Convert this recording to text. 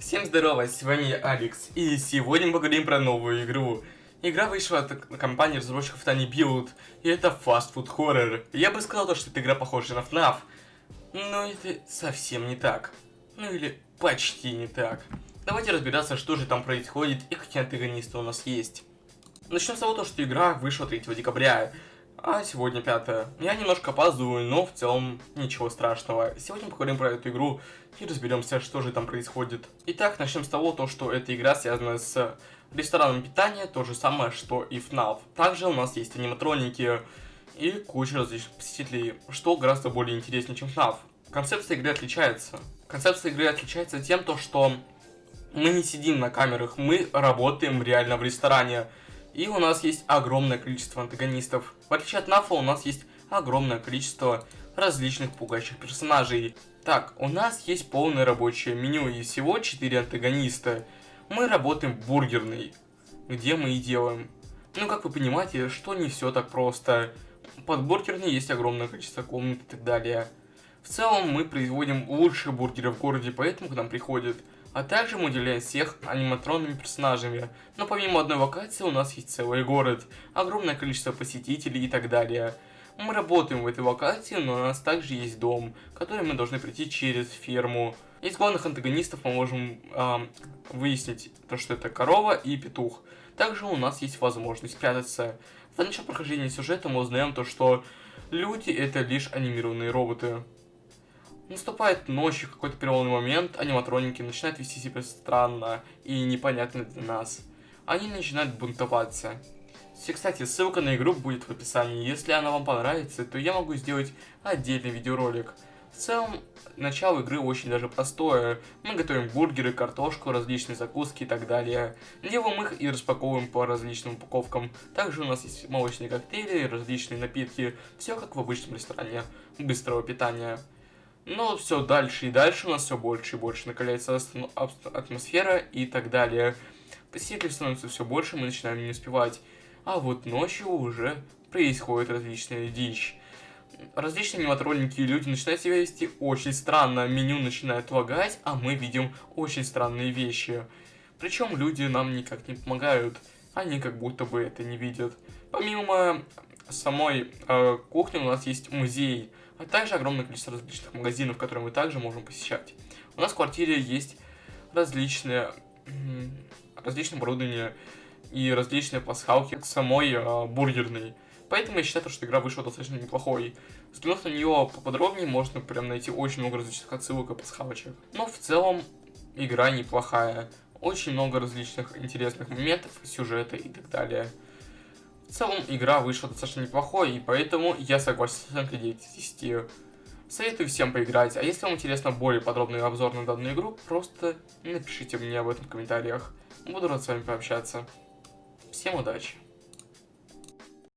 Всем здорово, с вами Алекс, и сегодня мы поговорим про новую игру. Игра вышла от компании разработчиков Tiny Build, и это Fast Food Horror. Я бы сказал, что эта игра похожа на FNAF, но это совсем не так. Ну или почти не так. Давайте разбираться, что же там происходит и какие антагонисты у нас есть. Начнем с того, что игра вышла 3 декабря, а сегодня 5 Я немножко опаздываю, но в целом ничего страшного. Сегодня поговорим про эту игру и разберемся, что же там происходит. Итак, начнем с того, то, что эта игра связана с рестораном питания, то же самое, что и FNAF. Также у нас есть аниматроники и куча различных посетителей, что гораздо более интереснее, чем FNAF. Концепция игры отличается. Концепция игры отличается тем, то, что мы не сидим на камерах, мы работаем реально в ресторане. И у нас есть огромное количество антагонистов. В отличие от Нафа у нас есть огромное количество различных пугающих персонажей. Так, у нас есть полное рабочее меню и всего 4 антагониста. Мы работаем в бургерной, где мы и делаем. Ну, как вы понимаете, что не все так просто. Под бургерной есть огромное количество комнат и так далее. В целом, мы производим лучшие бургеры в городе, поэтому к нам приходят а также мы уделяем всех аниматронными персонажами. Но помимо одной локации у нас есть целый город, огромное количество посетителей и так далее. Мы работаем в этой локации, но у нас также есть дом, который мы должны пройти через ферму. Из главных антагонистов мы можем э, выяснить, то, что это корова и петух. Также у нас есть возможность спрятаться. В начале прохождения сюжета мы узнаем то, что люди это лишь анимированные роботы. Наступает ночь, в какой-то переломный момент, аниматроники начинают вести себя странно и непонятно для нас. Они начинают бунтоваться. Кстати, ссылка на игру будет в описании. Если она вам понравится, то я могу сделать отдельный видеоролик. В целом, начало игры очень даже простое. Мы готовим бургеры, картошку, различные закуски и так далее. Делаем их и распаковываем по различным упаковкам. Также у нас есть молочные коктейли, различные напитки. Все как в обычном ресторане быстрого питания. Но все дальше и дальше у нас все больше и больше накаляется атмосфера и так далее. Посетителей становится все больше, мы начинаем не успевать. А вот ночью уже происходит различная дичь. Различные аниматроники и люди начинают себя вести очень странно. Меню начинает лагать, а мы видим очень странные вещи. Причем люди нам никак не помогают. Они как будто бы это не видят. Помимо самой э, кухни у нас есть музей а также огромное количество различных магазинов, которые мы также можем посещать. У нас в квартире есть различные, различные оборудования и различные пасхалки к самой э, бургерной. Поэтому я считаю, что игра вышла достаточно неплохой. Взглянув на нее поподробнее, можно прям найти очень много различных отсылок и пасхалочек. Но в целом игра неплохая. Очень много различных интересных моментов, сюжета и так далее. В целом, игра вышла достаточно неплохой, и поэтому я согласен с оценкой 9 из 10. Советую всем поиграть, а если вам интересно более подробный обзор на данную игру, просто напишите мне об этом в комментариях. Буду рад с вами пообщаться. Всем удачи!